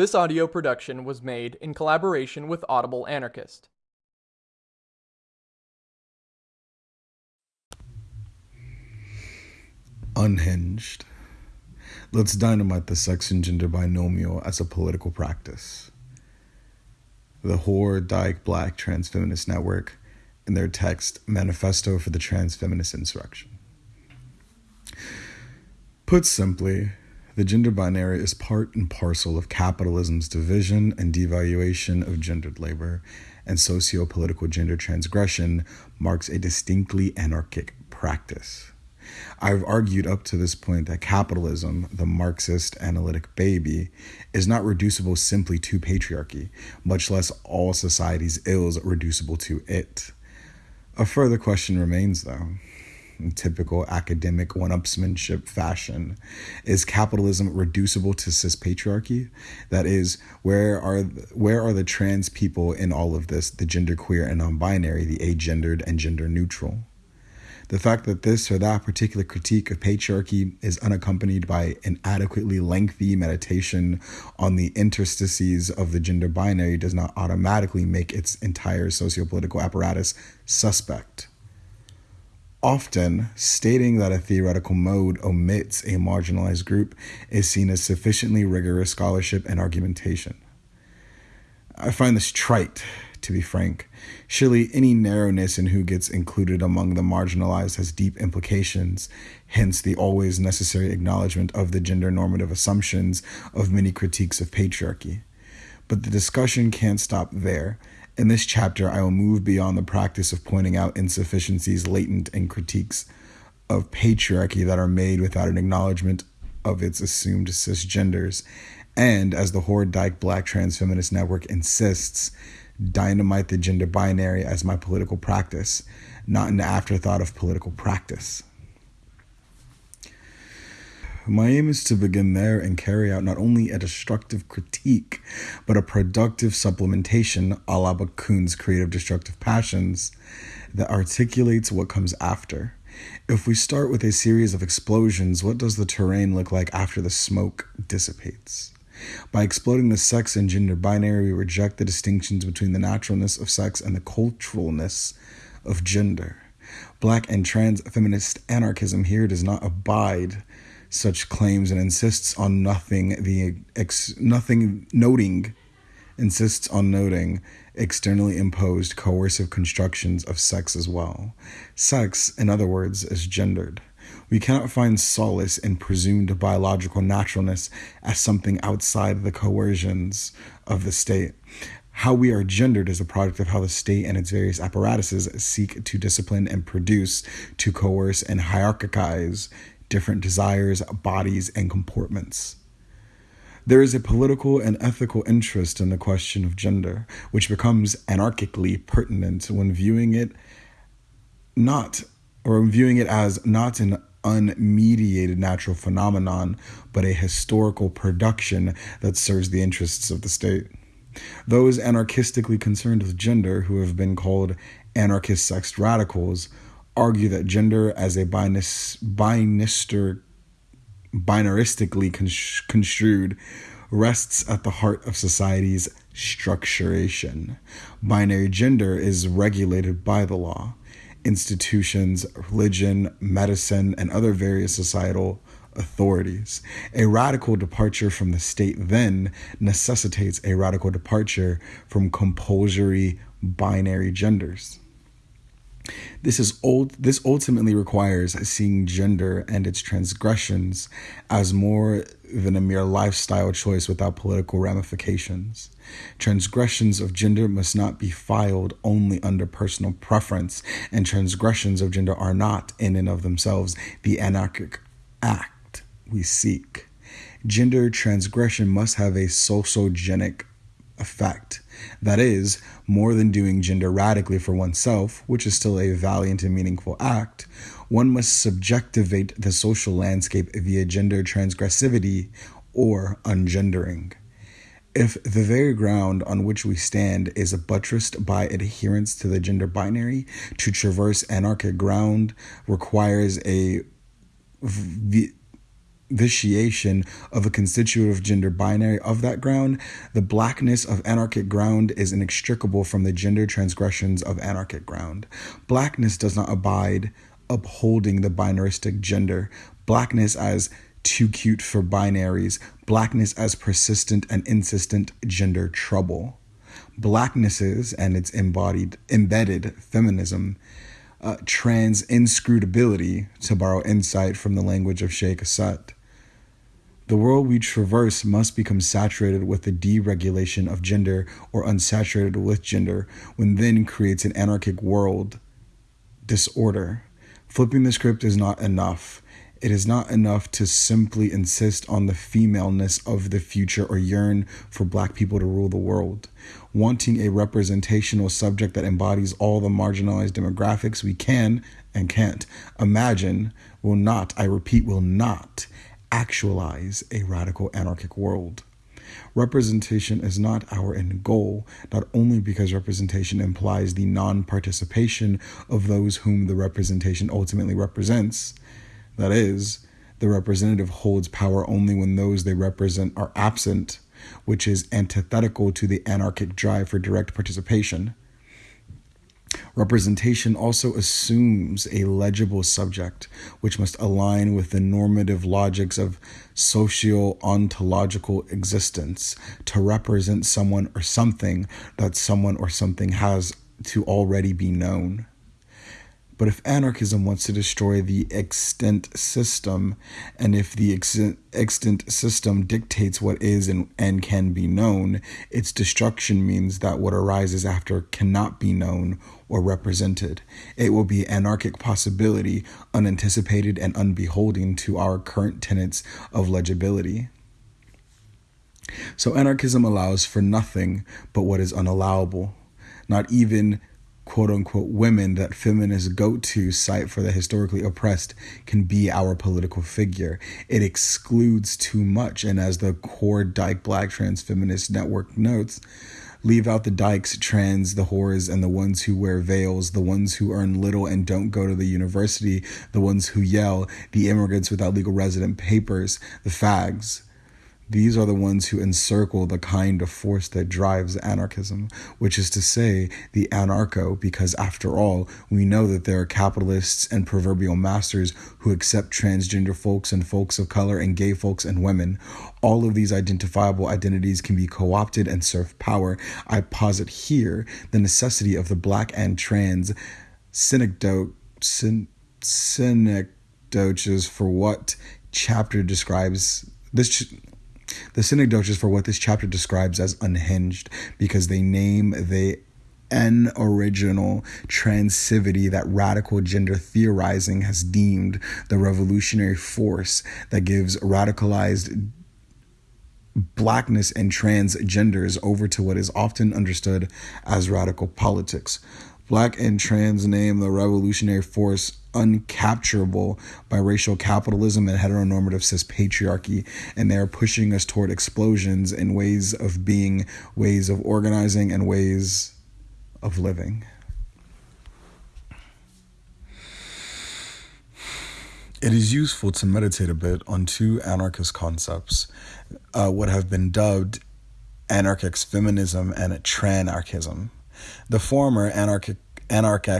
This audio production was made in collaboration with Audible Anarchist. Unhinged. Let's dynamite the sex and gender binomial as a political practice. The Whore Dyke Black Trans Feminist Network in their text Manifesto for the Trans Feminist Insurrection. Put simply, the gender binary is part and parcel of capitalism's division and devaluation of gendered labor, and socio political gender transgression marks a distinctly anarchic practice. I've argued up to this point that capitalism, the Marxist analytic baby, is not reducible simply to patriarchy, much less all society's ills reducible to it. A further question remains, though. In typical academic one upsmanship fashion, is capitalism reducible to cis patriarchy? That is, where are where are the trans people in all of this, the genderqueer and non-binary, the agendered and gender neutral? The fact that this or that particular critique of patriarchy is unaccompanied by an adequately lengthy meditation on the interstices of the gender binary does not automatically make its entire sociopolitical apparatus suspect. Often, stating that a theoretical mode omits a marginalized group is seen as sufficiently rigorous scholarship and argumentation. I find this trite to be frank. Surely any narrowness in who gets included among the marginalized has deep implications, hence the always necessary acknowledgement of the gender normative assumptions of many critiques of patriarchy. But the discussion can't stop there. In this chapter, I will move beyond the practice of pointing out insufficiencies latent in critiques of patriarchy that are made without an acknowledgement of its assumed cisgenders. And as the Whore Dyke Black Trans Feminist Network insists, dynamite the gender binary as my political practice, not an afterthought of political practice. My aim is to begin there and carry out not only a destructive critique, but a productive supplementation a la Bakunin's creative destructive passions that articulates what comes after. If we start with a series of explosions, what does the terrain look like after the smoke dissipates? By exploding the sex and gender binary, we reject the distinctions between the naturalness of sex and the culturalness of gender. Black and trans feminist anarchism here does not abide such claims and insists on nothing the ex, nothing noting insists on noting externally imposed coercive constructions of sex as well. Sex, in other words, is gendered. We cannot find solace in presumed biological naturalness as something outside the coercions of the state. How we are gendered is a product of how the state and its various apparatuses seek to discipline and produce, to coerce and hierarchize different desires, bodies, and comportments. There is a political and ethical interest in the question of gender, which becomes anarchically pertinent when viewing it not or viewing it as not an unmediated natural phenomenon, but a historical production that serves the interests of the state. Those anarchistically concerned with gender, who have been called anarchist sex radicals, argue that gender as a binis, binister, binaristically construed rests at the heart of society's structuration. Binary gender is regulated by the law institutions, religion, medicine, and other various societal authorities. A radical departure from the state then necessitates a radical departure from compulsory binary genders. This is old this ultimately requires seeing gender and its transgressions as more than a mere lifestyle choice without political ramifications. Transgressions of gender must not be filed only under personal preference, and transgressions of gender are not, in and of themselves, the anarchic act we seek. Gender transgression must have a sociogenic effect. That is, more than doing gender radically for oneself, which is still a valiant and meaningful act, one must subjectivate the social landscape via gender transgressivity or ungendering. If the very ground on which we stand is buttressed by adherence to the gender binary, to traverse anarchic ground requires a vitiation of a constitutive gender binary of that ground, the blackness of anarchic ground is inextricable from the gender transgressions of anarchic ground. Blackness does not abide upholding the binaristic gender, blackness as too cute for binaries, blackness as persistent and insistent gender trouble. Blacknesses and its embodied, embedded feminism uh, trans inscrutability, to borrow insight from the language of Che Gossett. The world we traverse must become saturated with the deregulation of gender or unsaturated with gender, when then creates an anarchic world disorder. Flipping the script is not enough. It is not enough to simply insist on the femaleness of the future or yearn for black people to rule the world. Wanting a representational subject that embodies all the marginalized demographics we can and can't imagine will not, I repeat, will not actualize a radical anarchic world. Representation is not our end goal, not only because representation implies the non participation of those whom the representation ultimately represents that is, the representative holds power only when those they represent are absent, which is antithetical to the anarchic drive for direct participation. Representation also assumes a legible subject, which must align with the normative logics of socio ontological existence to represent someone or something that someone or something has to already be known. But if anarchism wants to destroy the extant system, and if the extant system dictates what is and, and can be known, its destruction means that what arises after cannot be known or represented. It will be anarchic possibility, unanticipated and unbeholding to our current tenets of legibility. So anarchism allows for nothing but what is unallowable, not even quote unquote women that feminists go to cite for the historically oppressed can be our political figure. It excludes too much. And as the whore dyke black trans feminist network notes, leave out the dykes, trans, the whores, and the ones who wear veils, the ones who earn little and don't go to the university, the ones who yell, the immigrants without legal resident papers, the fags. These are the ones who encircle the kind of force that drives anarchism, which is to say, the anarcho, because after all, we know that there are capitalists and proverbial masters who accept transgender folks and folks of color and gay folks and women. All of these identifiable identities can be co opted and serve power. I posit here the necessity of the black and trans syn- synecdoches for what chapter describes this the synecdoches for what this chapter describes as unhinged because they name the an original transivity that radical gender theorizing has deemed the revolutionary force that gives radicalized blackness and transgenders over to what is often understood as radical politics. Black and trans name the revolutionary force uncapturable by racial capitalism and heteronormative cis patriarchy, and they are pushing us toward explosions in ways of being, ways of organizing, and ways of living. It is useful to meditate a bit on two anarchist concepts, uh, what have been dubbed anarchist feminism and tranarchism. The former, anarchic,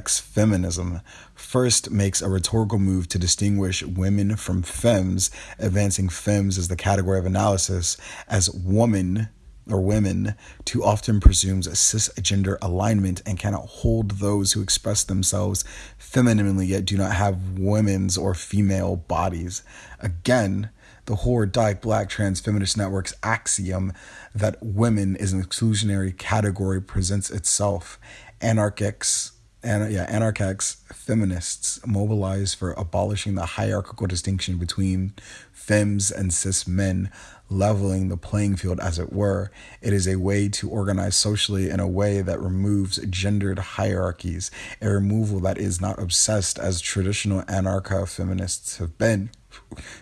feminism, first makes a rhetorical move to distinguish women from femmes, advancing femmes as the category of analysis, as woman or women too often presumes a cisgender alignment and cannot hold those who express themselves femininely yet do not have women's or female bodies. Again, the whore dyke black trans feminist network's axiom that women is an exclusionary category presents itself. Anarchics and yeah, anarchics feminists mobilize for abolishing the hierarchical distinction between femmes and cis men, leveling the playing field as it were. It is a way to organize socially in a way that removes gendered hierarchies, a removal that is not obsessed as traditional anarcho feminists have been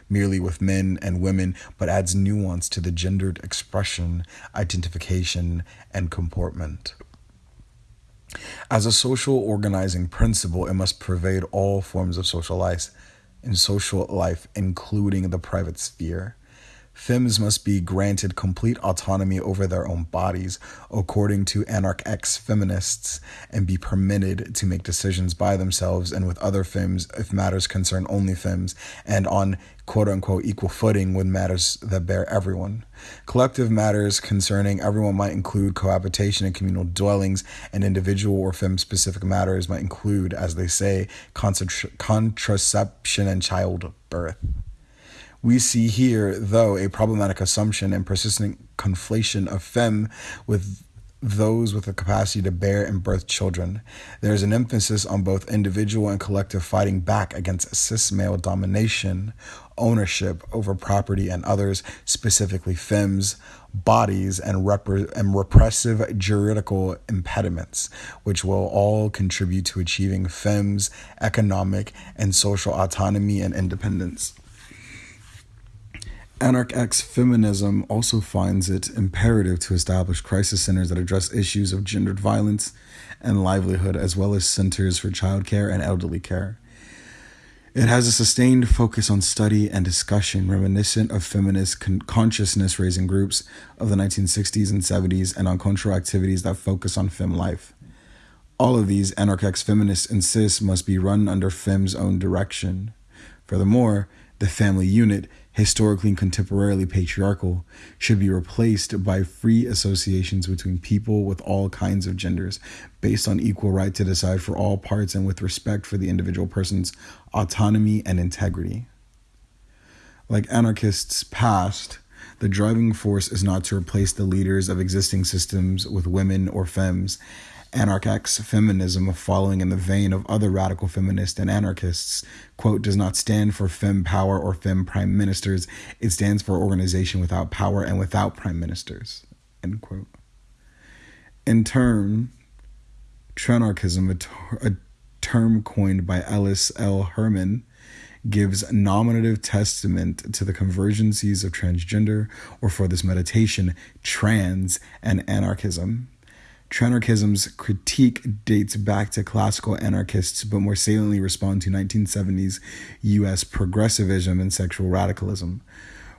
merely with men and women, but adds nuance to the gendered expression, identification, and comportment. As a social organizing principle, it must pervade all forms of social life. in social life, including the private sphere. Femmes must be granted complete autonomy over their own bodies, according to anarch ex feminists, and be permitted to make decisions by themselves and with other femmes if matters concern only femmes, and on quote unquote equal footing with matters that bear everyone. Collective matters concerning everyone might include cohabitation and communal dwellings, and individual or femme specific matters might include, as they say, contraception and childbirth. We see here, though, a problematic assumption and persistent conflation of femme with those with the capacity to bear and birth children. There is an emphasis on both individual and collective fighting back against cis male domination, ownership over property and others, specifically femmes, bodies, and, rep- and repressive juridical impediments, which will all contribute to achieving femmes' economic and social autonomy and independence. Anarch feminism also finds it imperative to establish crisis centers that address issues of gendered violence and livelihood, as well as centers for childcare and elderly care. It has a sustained focus on study and discussion reminiscent of feminist con- consciousness raising groups of the 1960s and 70s and on cultural activities that focus on fem life. All of these anarch feminists insist must be run under fem's own direction. Furthermore, the family unit historically and contemporarily patriarchal, should be replaced by free associations between people with all kinds of genders, based on equal right to decide for all parts and with respect for the individual person's autonomy and integrity. Like anarchists past, the driving force is not to replace the leaders of existing systems with women or femmes, Anarch-X feminism, following in the vein of other radical feminists and anarchists, quote, does not stand for fem power or fem prime ministers. It stands for organization without power and without prime ministers, end quote. In turn, tranarchism, a, ter- a term coined by Ellis L. Herman, gives nominative testament to the convergencies of transgender, or for this meditation, trans and anarchism. Tranarchism's critique dates back to classical anarchists, but more saliently respond to 1970s US progressivism and sexual radicalism.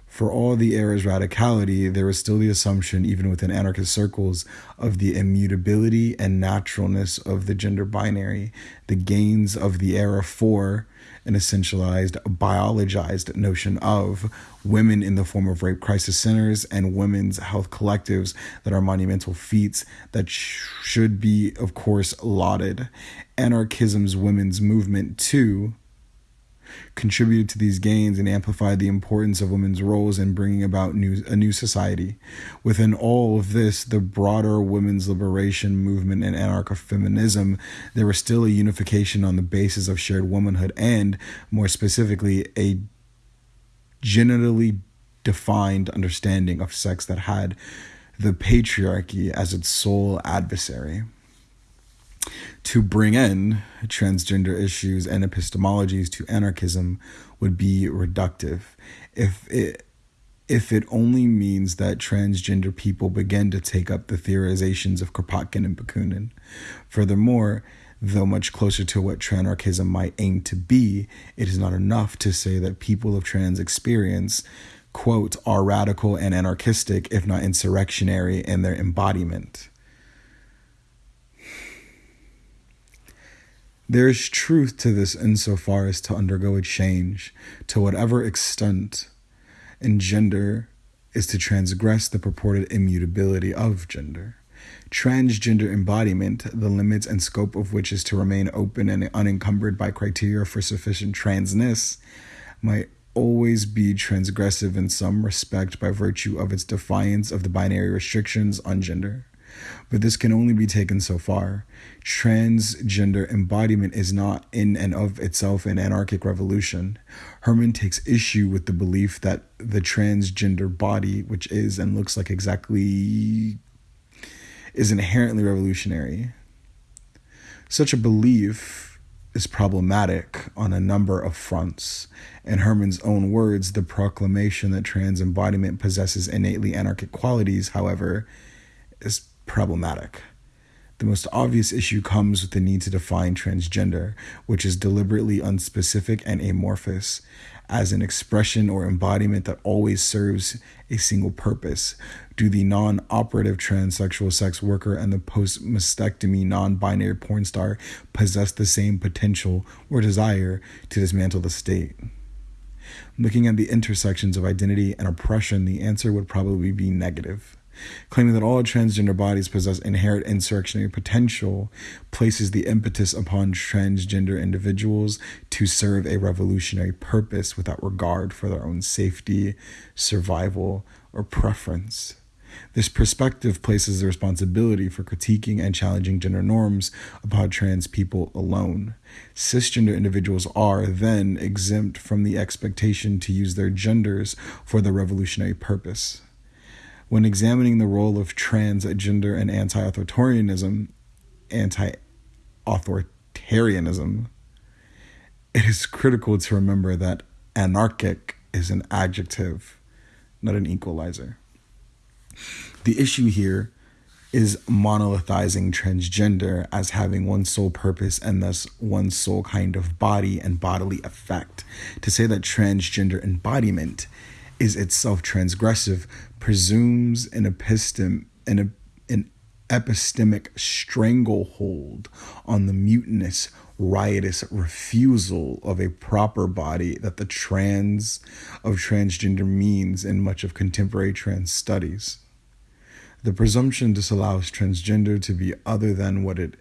For all the era's radicality, there was still the assumption, even within anarchist circles, of the immutability and naturalness of the gender binary, the gains of the era for an essentialized, biologized notion of women in the form of rape crisis centers and women's health collectives that are monumental feats that sh- should be, of course, lauded. Anarchism's women's movement, too, contributed to these gains and amplified the importance of women's roles in bringing about new, a new society. Within all of this, the broader women's liberation movement and anarcho feminism, there was still a unification on the basis of shared womanhood and, more specifically, a genitally defined understanding of sex that had the patriarchy as its sole adversary to bring in transgender issues and epistemologies to anarchism would be reductive if it if it only means that transgender people begin to take up the theorizations of Kropotkin and Bakunin. Furthermore, though much closer to what tranarchism might aim to be, it is not enough to say that people of trans experience, quote, are radical and anarchistic, if not insurrectionary in their embodiment. There is truth to this insofar as to undergo a change, to whatever extent, in gender is to transgress the purported immutability of gender. Transgender embodiment, the limits and scope of which is to remain open and unencumbered by criteria for sufficient transness, might always be transgressive in some respect by virtue of its defiance of the binary restrictions on gender but this can only be taken so far. Transgender embodiment is not in and of itself an anarchic revolution. Herman takes issue with the belief that the transgender body, which is and looks like exactly, is inherently revolutionary. Such a belief is problematic on a number of fronts. In Herman's own words, the proclamation that trans embodiment possesses innately anarchic qualities, however, is problematic. The most obvious issue comes with the need to define transgender, which is deliberately unspecific and amorphous, as an expression or embodiment that always serves a single purpose. Do the non operative transsexual sex worker and the post mastectomy non binary porn star possess the same potential or desire to dismantle the state? Looking at the intersections of identity and oppression, the answer would probably be negative. Claiming that all transgender bodies possess inherent insurrectionary potential places the impetus upon transgender individuals to serve a revolutionary purpose without regard for their own safety, survival, or preference. This perspective places the responsibility for critiquing and challenging gender norms upon trans people alone. Cisgender individuals are then exempt from the expectation to use their genders for the revolutionary purpose. When examining the role of transgender and anti authoritarianism, anti authoritarianism, it is critical to remember that anarchic is an adjective, not an equalizer. The issue here is monolithizing transgender as having one sole purpose and thus one sole kind of body and bodily effect. To say that transgender embodiment is itself transgressive presumes an epistem an, an epistemic stranglehold on the mutinous riotous refusal of a proper body that the trans of transgender means in much of contemporary trans studies. The presumption disallows transgender to be other than what it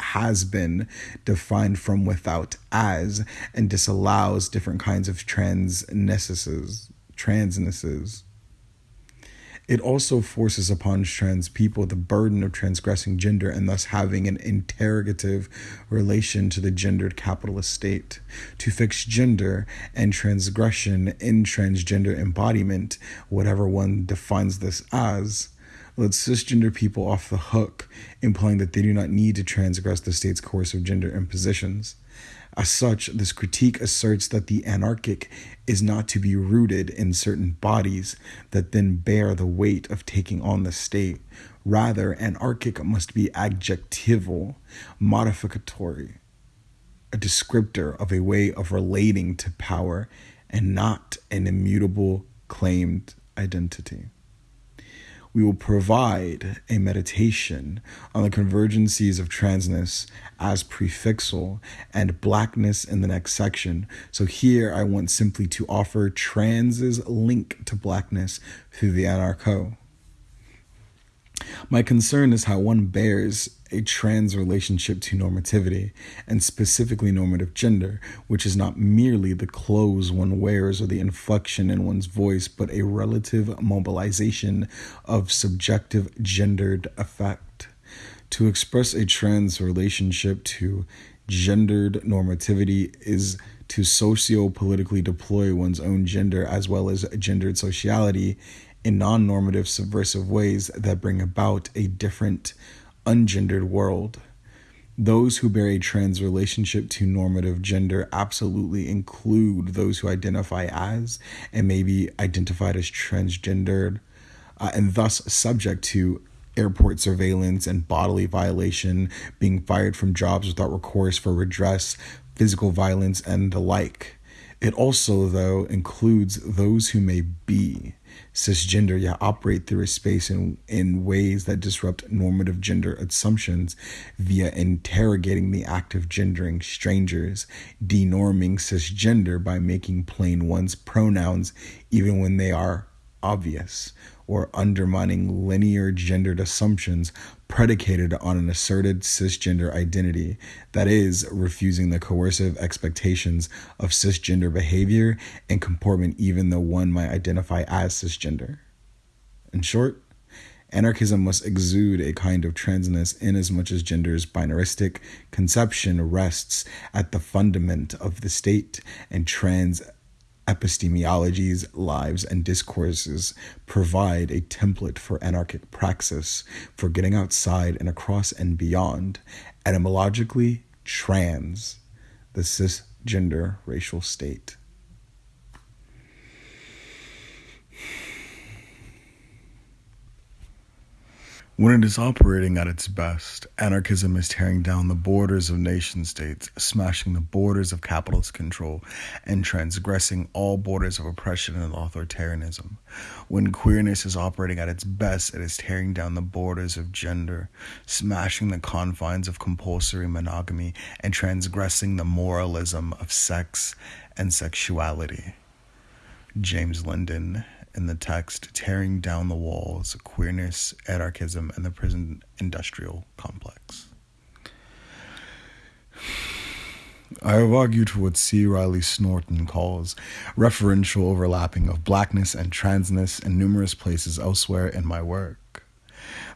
has been defined from without as and disallows different kinds of transnesses transnesses. It also forces upon trans people the burden of transgressing gender and thus having an interrogative relation to the gendered capitalist state. To fix gender and transgression in transgender embodiment, whatever one defines this as, lets cisgender people off the hook, implying that they do not need to transgress the state's course of gender impositions. As such, this critique asserts that the anarchic is not to be rooted in certain bodies that then bear the weight of taking on the state. Rather, anarchic must be adjectival, modificatory, a descriptor of a way of relating to power, and not an immutable claimed identity we will provide a meditation on the convergencies of transness as prefixal and blackness in the next section. So here I want simply to offer trans's link to blackness through the anarcho. My concern is how one bears a trans relationship to normativity, and specifically normative gender, which is not merely the clothes one wears or the inflection in one's voice, but a relative mobilization of subjective gendered effect. To express a trans relationship to gendered normativity is to socio politically deploy one's own gender as well as gendered sociality in non normative subversive ways that bring about a different ungendered world. Those who bear a trans relationship to normative gender absolutely include those who identify as and may be identified as transgendered uh, and thus subject to airport surveillance and bodily violation, being fired from jobs without recourse for redress, physical violence, and the like. It also, though, includes those who may be cisgender yet operate through a space in, in ways that disrupt normative gender assumptions via interrogating the act of gendering strangers, denorming cisgender by making plain one's pronouns even when they are obvious, or undermining linear gendered assumptions predicated on an asserted cisgender identity, that is, refusing the coercive expectations of cisgender behavior and comportment, even though one might identify as cisgender. In short, anarchism must exude a kind of transness inasmuch as gender's binaristic conception rests at the fundament of the state and trans epistemologies, lives, and discourses provide a template for anarchic praxis for getting outside and across and beyond, etymologically, trans, the cisgender racial state. When it is operating at its best, anarchism is tearing down the borders of nation states, smashing the borders of capitalist control, and transgressing all borders of oppression and authoritarianism. When queerness is operating at its best, it is tearing down the borders of gender, smashing the confines of compulsory monogamy, and transgressing the moralism of sex and sexuality. Jason Lydon in the text Tearing Down the Walls Queerness, Anarchism, and the Prison Industrial Complex. I have argued for what C. Riley Snorton calls referential overlapping of blackness and transness in numerous places elsewhere in my work.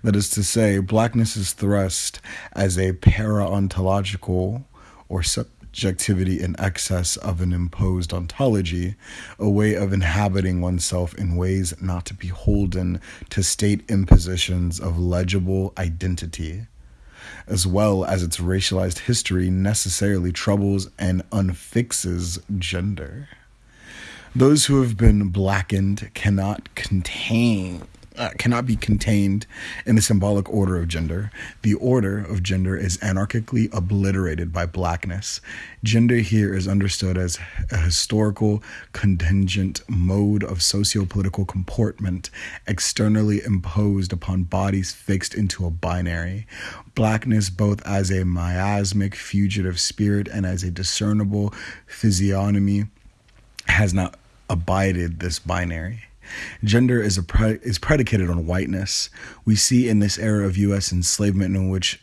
That is to say, blackness is thrust as a para ontological or sub- subjectivity in excess of an imposed ontology, a way of inhabiting oneself in ways not beholden to state impositions of legible identity, as well as its racialized history necessarily troubles and unfixes gender. Those who have been blackened cannot contain uh, cannot be contained in the symbolic order of gender. The order of gender is anarchically obliterated by blackness. Gender here is understood as a historical contingent mode of socio-political comportment externally imposed upon bodies fixed into a binary. Blackness both as a miasmic fugitive spirit and as a discernible physiognomy has not abided this binary. Gender is a pre- is predicated on whiteness. We see in this era of U.S. enslavement in which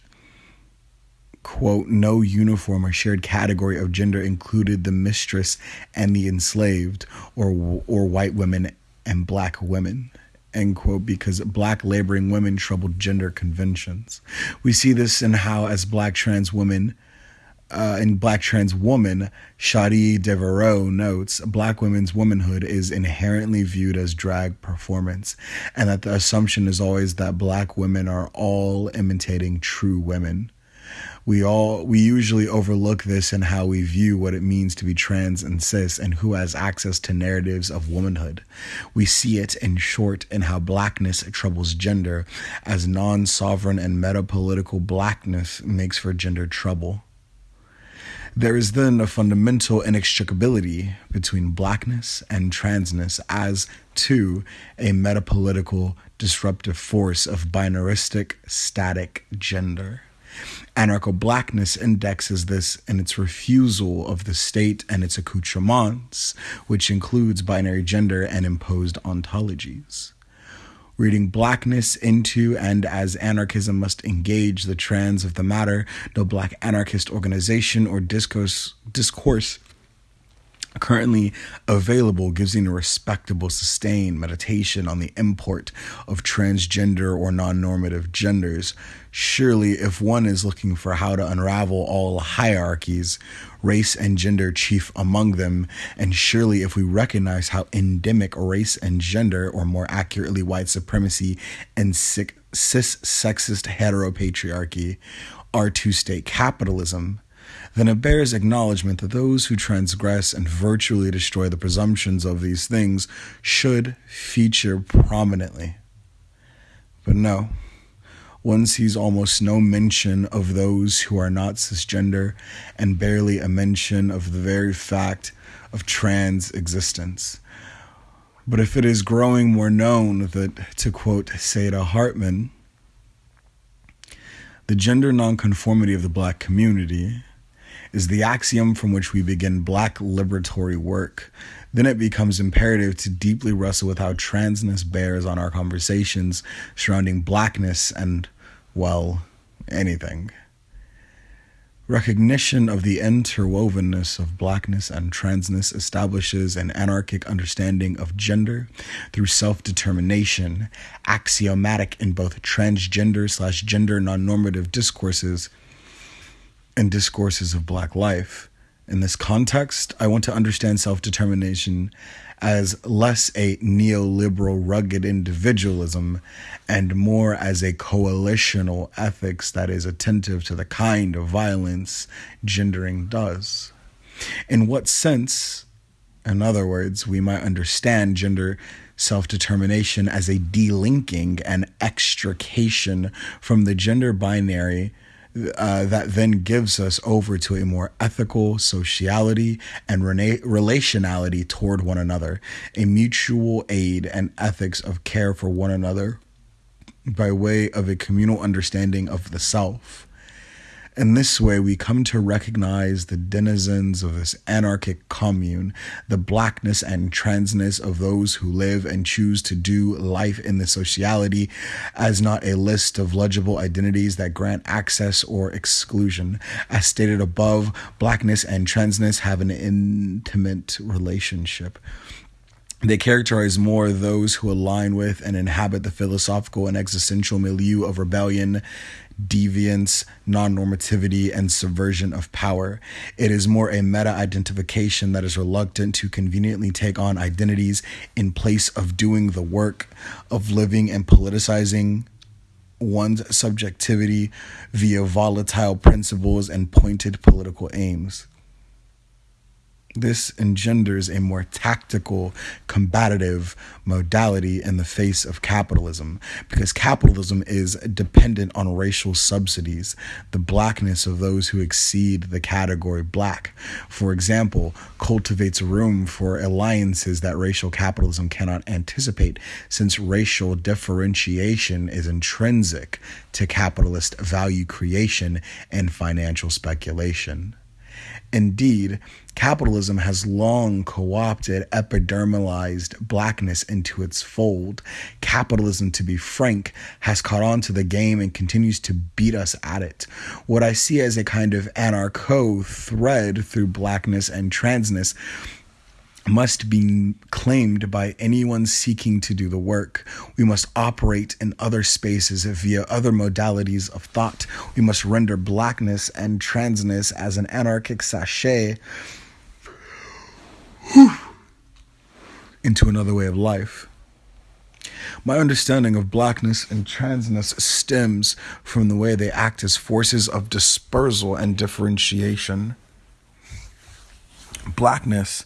quote no uniform or shared category of gender included the mistress and the enslaved or or white women and black women end quote because black laboring women troubled gender conventions we see this in how as black trans women uh, in Black Trans Woman, Shadi Devereaux notes Black women's womanhood is inherently viewed as drag performance, and that the assumption is always that Black women are all imitating true women. We all we usually overlook this in how we view what it means to be trans and cis and who has access to narratives of womanhood. We see it in short in how blackness troubles gender as non-sovereign and meta-political blackness makes for gender trouble. There is then a fundamental inextricability between blackness and transness as, to a metapolitical disruptive force of binaristic static gender. Anarcho blackness indexes this in its refusal of the state and its accoutrements, which includes binary gender and imposed ontologies reading blackness into and as anarchism must engage the trans of the matter, no black anarchist organization or discourse discourse currently available gives you a respectable sustained meditation on the import of transgender or non-normative genders surely if one is looking for how to unravel all hierarchies race and gender chief among them. And surely, if we recognize how endemic race and gender, or more accurately, white supremacy and cis sexist heteropatriarchy, are to state capitalism, then it bears acknowledgement that those who transgress and virtually destroy the presumptions of these things should feature prominently. But no, one sees almost no mention of those who are not cisgender and barely a mention of the very fact of trans existence. But if it is growing more known that, to quote Saidiya Hartman, the gender nonconformity of the black community is the axiom from which we begin black liberatory work, then it becomes imperative to deeply wrestle with how transness bears on our conversations surrounding blackness and well, anything. Recognition of the interwovenness of blackness and transness establishes an anarchic understanding of gender through self determination, axiomatic in both transgender slash gender non normative discourses and discourses of black life. In this context, I want to understand self determination as less a neoliberal rugged individualism and more as a coalitional ethics that is attentive to the kind of violence gendering does. In what sense, in other words, we might understand gender self determination as a delinking and extrication from the gender binary uh, that then gives us over to a more ethical sociality and rena- relationality toward one another, a mutual aid and ethics of care for one another by way of a communal understanding of the self. In this way, we come to recognize the denizens of this anarchic commune, the blackness and transness of those who live and choose to do life in the sociality as not a list of legible identities that grant access or exclusion. As stated above, blackness and transness have an intimate relationship. They characterize more those who align with and inhabit the philosophical and existential milieu of rebellion, deviance, non normativity, and subversion of power. It is more a meta identification that is reluctant to conveniently take on identities in place of doing the work of living and politicizing one's subjectivity via volatile principles and pointed political aims. This engenders a more tactical, combative modality in the face of capitalism because capitalism is dependent on racial subsidies, the blackness of those who exceed the category black. For example, cultivates room for alliances that racial capitalism cannot anticipate since racial differentiation is intrinsic to capitalist value creation and financial speculation. Indeed, capitalism has long co opted epidermalized blackness into its fold. Capitalism, to be frank, has caught on to the game and continues to beat us at it. What I see as a kind of anarcho thread through blackness and transness must be claimed by anyone seeking to do the work. We must operate in other spaces via other modalities of thought. We must render blackness and transness as an anarchic sachet into another way of life. My understanding of blackness and transness stems from the way they act as forces of dispersal and differentiation. Blackness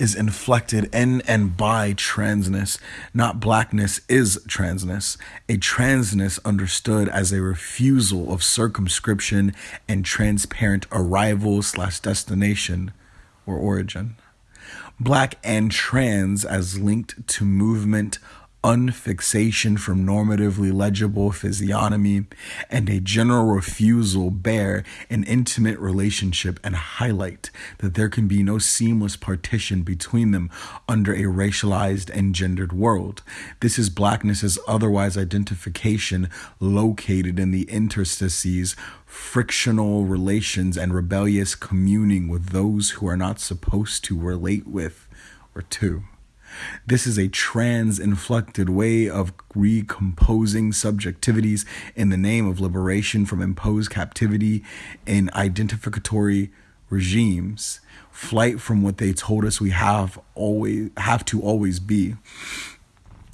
is inflected in and by transness, not blackness is transness. A transness understood as a refusal of circumscription and transparent arrival slash destination or origin. Black and trans as linked to movement, unfixation from normatively legible physiognomy, and a general refusal bear an intimate relationship and highlight that there can be no seamless partition between them under a racialized and gendered world. This is blackness's otherwise identification located in the interstices frictional relations and rebellious communing with those who are not supposed to relate with or to. This is a trans inflected way of recomposing subjectivities in the name of liberation from imposed captivity in identificatory regimes, flight from what they told us we have always have to always be.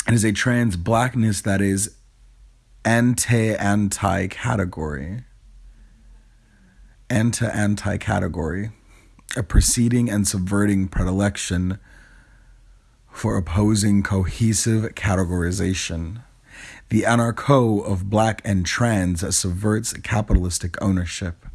It is a trans blackness that is anti anti category. Anti anti category. A preceding and subverting predilection for opposing cohesive categorization. The anarcho of black and trans subverts capitalistic ownership,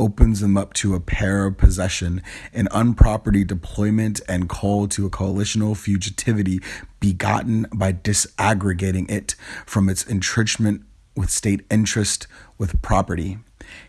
opens them up to a pair of possession, an unproperty deployment, and call to a coalitional fugitivity begotten by disaggregating it from its entrenchment with state interest with property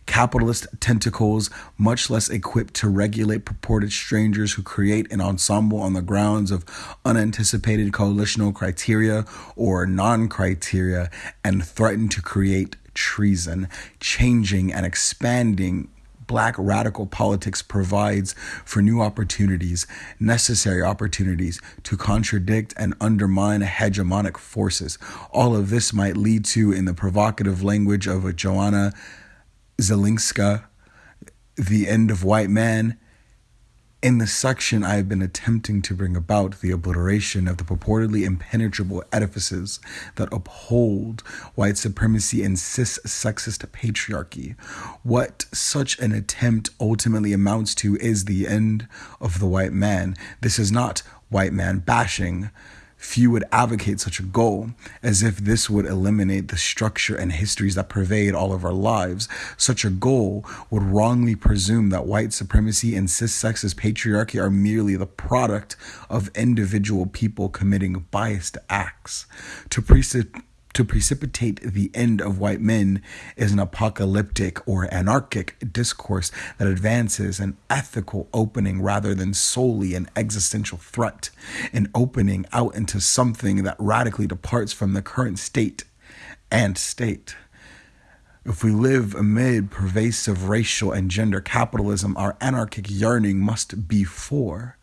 capitalist tentacles, much less equipped to regulate purported strangers who create an ensemble on the grounds of unanticipated coalitional criteria or non criteria and threaten to create treason, changing and expanding black radical politics provides for new opportunities, necessary opportunities to contradict and undermine hegemonic forces. All of this might lead to, in the provocative language of a Joanna Zylinska, The End of White Man. In the section, I have been attempting to bring about the obliteration of the purportedly impenetrable edifices that uphold white supremacy and cis sexist patriarchy. What such an attempt ultimately amounts to is the end of the white man. This is not white man bashing Few would advocate such a goal, as if this would eliminate the structure and histories that pervade all of our lives. Such a goal would wrongly presume that white supremacy and cis sexist patriarchy are merely the product of individual people committing biased acts. To precip- to precipitate the end of white men is an apocalyptic or anarchic discourse that advances an ethical opening rather than solely an existential threat, an opening out into something that radically departs from the current state and state. If we live amid pervasive racial and gender capitalism, our anarchic yearning must be for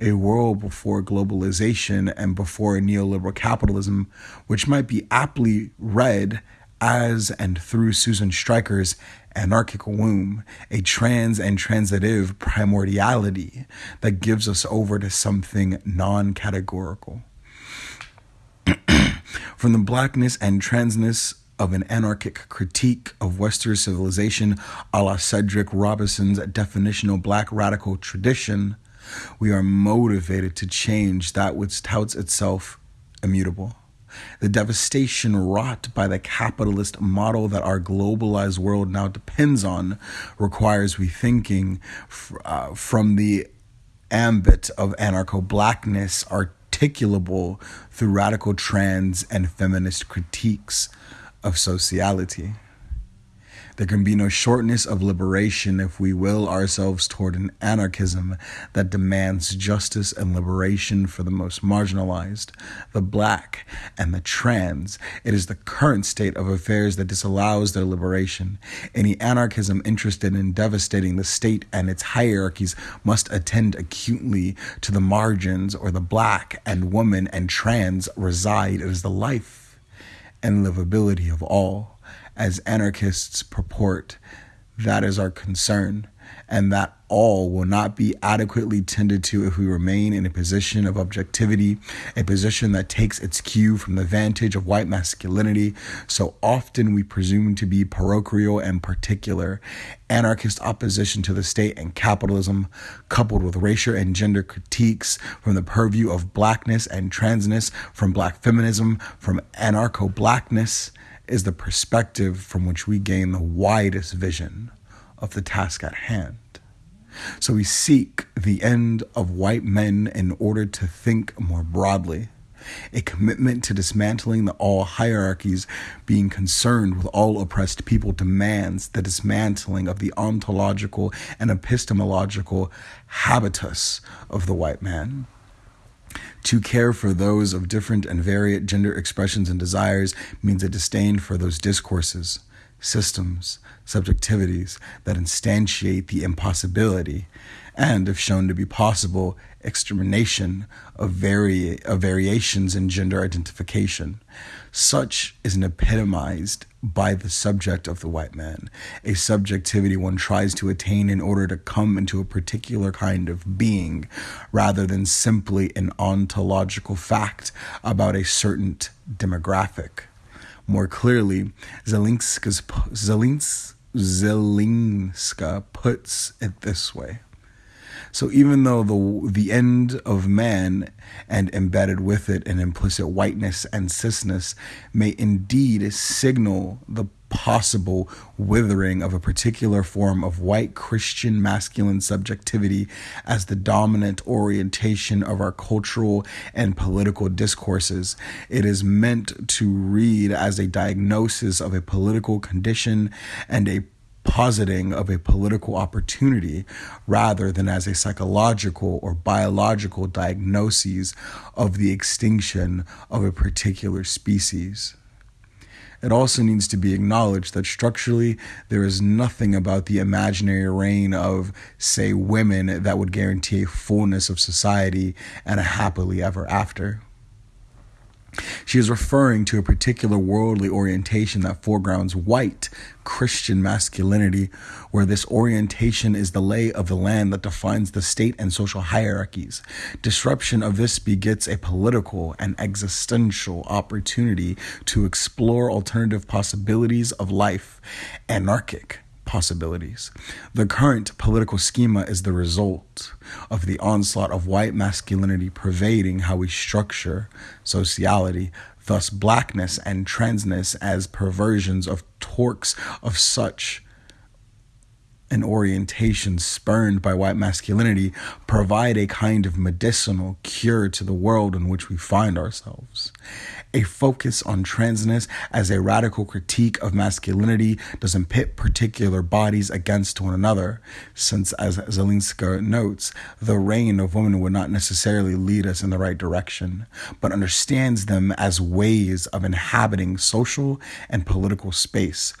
a world before globalization and before neoliberal capitalism, which might be aptly read as and through Susan Stryker's anarchic womb, a trans and transitive primordiality that gives us over to something non categorical. From the blackness and transness of an anarchic critique of Western civilization a la Cedric Robinson's definitional black radical tradition we are motivated to change that which touts itself immutable. The devastation wrought by the capitalist model that our globalized world now depends on requires rethinking uh, from the ambit of anarcho blackness articulable through radical trans and feminist critiques of sociality. There can be no shortness of liberation if we will ourselves toward an anarchism that demands justice and liberation for the most marginalized, the black, and the trans. It is the current state of affairs that disallows their liberation. Any anarchism interested in devastating the state and its hierarchies must attend acutely to the margins or the black and woman and trans reside. It is the life and livability of all as anarchists purport, that is our concern, and that all will not be adequately tended to if we remain in a position of objectivity, a position that takes its cue from the vantage of white masculinity. So often we presume to be parochial and particular. Anarchist opposition to the state and capitalism, coupled with racial and gender critiques from the purview of blackness and transness, from black feminism, from anarcho blackness is the perspective from which we gain the widest vision of the task at hand. So we seek the end of white men in order to think more broadly. A commitment to dismantling the all hierarchies, being concerned with all oppressed people, demands the dismantling of the ontological and epistemological habitus of the white man. To care for those of different and varied gender expressions and desires means a disdain for those discourses, systems, subjectivities that instantiate the impossibility, and, if shown to be possible, extermination of, vari- of variations in gender identification. Such is an epitomized by the subject of the white man, a subjectivity one tries to attain in order to come into a particular kind of being, rather than simply an ontological fact about a certain demographic. More clearly, Zylinska's, Zelins, Zylinska puts it this way. So even though the the end of man and embedded with it an implicit whiteness and cisness may indeed signal the possible withering of a particular form of white Christian masculine subjectivity as the dominant orientation of our cultural and political discourses. It is meant to read as a diagnosis of a political condition and a positing of a political opportunity rather than as a psychological or biological diagnosis of the extinction of a particular species. It also needs to be acknowledged that structurally there is nothing about the imaginary reign of, say, women that would guarantee a fullness of society and a happily ever after. She is referring to a particular worldly orientation that foregrounds white Christian masculinity, where this orientation is the lay of the land that defines the state and social hierarchies. Disruption of this begets a political and existential opportunity to explore alternative possibilities of life, anarchic possibilities. The current political schema is the result of the onslaught of white masculinity pervading how we structure sociality, thus, blackness and transness as perversions of torques of such an orientation spurned by white masculinity provide a kind of medicinal cure to the world in which we find ourselves. A focus on transness as a radical critique of masculinity doesn't pit particular bodies against one another, since, as Zylinska notes, the reign of women would not necessarily lead us in the right direction, but understands them as ways of inhabiting social and political space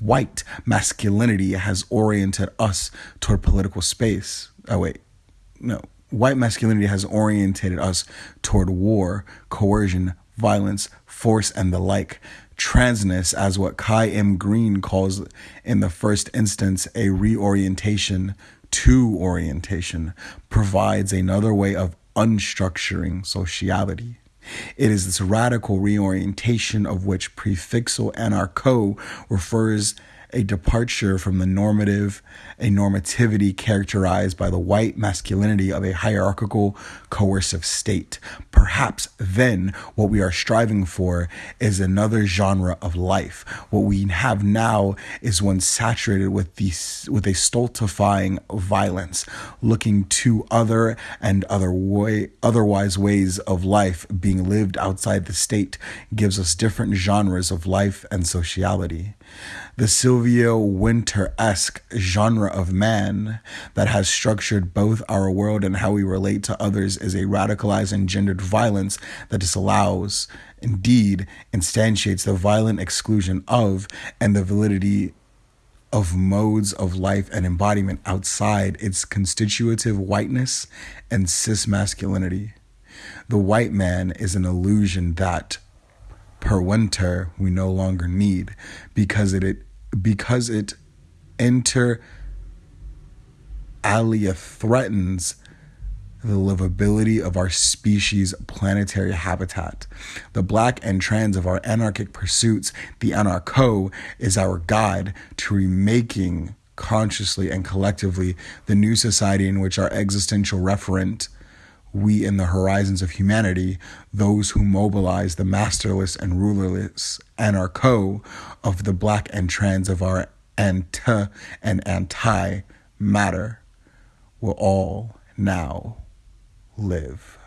white masculinity has oriented us toward political space. Oh, wait, no. White masculinity has orientated us toward war, coercion, violence, force, and the like. Transness, as what Kai M. Green calls in the first instance a reorientation to orientation, provides another way of unstructuring sociality. It is this radical reorientation of which prefixal anarcho refers a departure from the normative, a normativity characterized by the white masculinity of a hierarchical, coercive state. Perhaps then what we are striving for is another genre of life. What we have now is one saturated with these with a stultifying violence, looking to other and other way otherwise ways of life being lived outside the state gives us different genres of life and sociality the Sylvia Wynter esque genre of man that has structured both our world and how we relate to others is a radicalized and gendered violence that disallows, indeed, instantiates the violent exclusion of and the validity of modes of life and embodiment outside its constitutive whiteness and cis masculinity. The white man is an illusion that per Wynter we no longer need because it, it because it inter alia threatens the livability of our species' planetary habitat. The black and trans of our anarchic pursuits, the anarcho, is our guide to remaking consciously and collectively the new society in which our existential referent we in the horizons of humanity, those who mobilize the masterless and rulerless anarcho of the black and trans of our anti and anti matter, will all now live.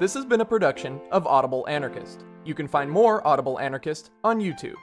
This has been a production of Audible Anarchist. You can find more Audible Anarchist on YouTube.